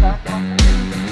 哈。